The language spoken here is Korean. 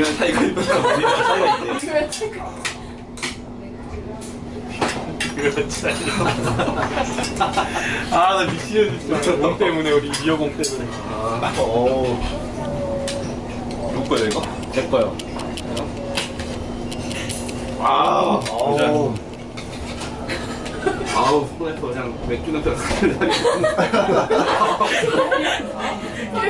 중요한 차이가 있는 우리가 차이가 있네. 중요한 체크. 아나 미치겠네 진짜 공 때문에 우리 미어공 때문에 아, 오. 누구 거예요 이거? 내 거요 아, 오. 아우 손에서 그냥 맥주 냄새가 나게